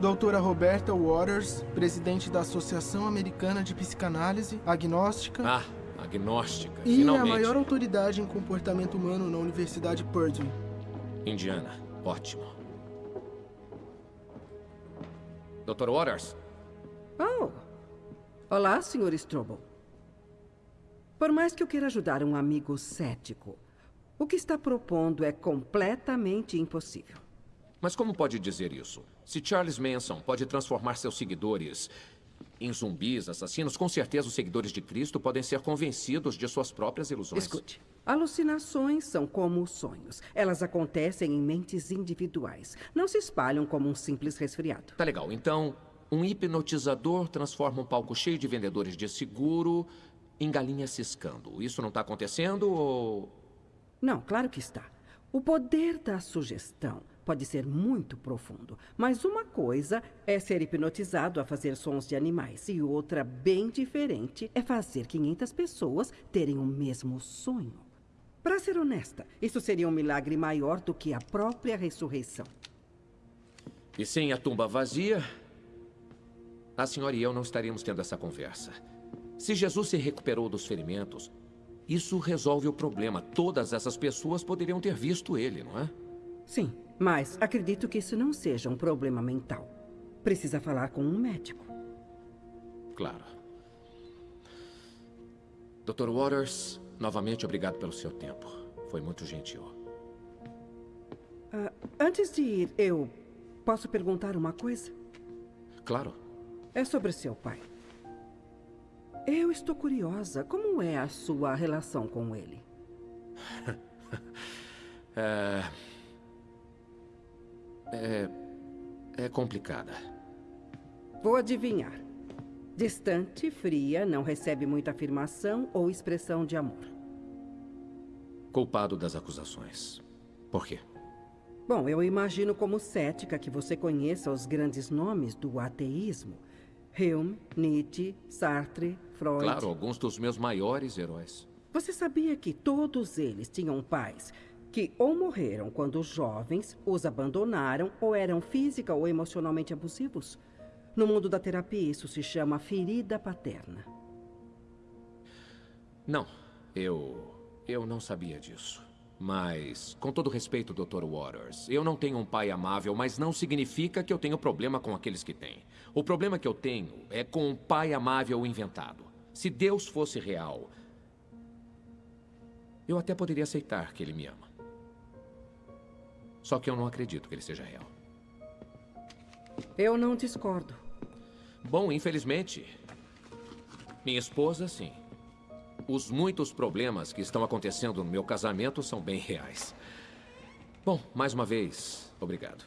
Doutora Roberta Waters, presidente da Associação Americana de Psicanálise, agnóstica. Ah, agnóstica. E Finalmente. a maior autoridade em comportamento humano na Universidade Purdue. Indiana. Ótimo. Dr. Waters, Oh! Olá, Sr. Strobel. Por mais que eu queira ajudar um amigo cético, o que está propondo é completamente impossível. Mas como pode dizer isso? Se Charles Manson pode transformar seus seguidores em zumbis, assassinos, com certeza os seguidores de Cristo podem ser convencidos de suas próprias ilusões. Escute. Alucinações são como sonhos. Elas acontecem em mentes individuais. Não se espalham como um simples resfriado. Tá legal. Então, um hipnotizador transforma um palco cheio de vendedores de seguro em galinha ciscando. Isso não tá acontecendo ou... Não, claro que está. O poder da sugestão pode ser muito profundo, mas uma coisa é ser hipnotizado a fazer sons de animais e outra, bem diferente, é fazer 500 pessoas terem o mesmo sonho. Para ser honesta, isso seria um milagre maior do que a própria ressurreição. E sem a tumba vazia, a senhora e eu não estaríamos tendo essa conversa. Se Jesus se recuperou dos ferimentos, isso resolve o problema. Todas essas pessoas poderiam ter visto ele, não é? Sim, mas acredito que isso não seja um problema mental. Precisa falar com um médico. Claro. Dr. Waters, novamente obrigado pelo seu tempo. Foi muito gentil. Ah, antes de ir, eu posso perguntar uma coisa? Claro. É sobre seu pai. Eu estou curiosa. Como é a sua relação com ele? É... É... É complicada. Vou adivinhar. Distante, fria, não recebe muita afirmação ou expressão de amor. Culpado das acusações. Por quê? Bom, eu imagino como cética que você conheça os grandes nomes do ateísmo. Hume, Nietzsche, Sartre, Freud. Claro, alguns dos meus maiores heróis. Você sabia que todos eles tinham pais que ou morreram quando jovens, os abandonaram ou eram física ou emocionalmente abusivos? No mundo da terapia, isso se chama ferida paterna. Não, eu. Eu não sabia disso. Mas, com todo respeito, Dr. Waters, eu não tenho um pai amável, mas não significa que eu tenho problema com aqueles que têm. O problema que eu tenho é com um pai amável inventado. Se Deus fosse real, eu até poderia aceitar que ele me ama. Só que eu não acredito que ele seja real. Eu não discordo. Bom, infelizmente, minha esposa, sim. Os muitos problemas que estão acontecendo no meu casamento são bem reais. Bom, mais uma vez, obrigado.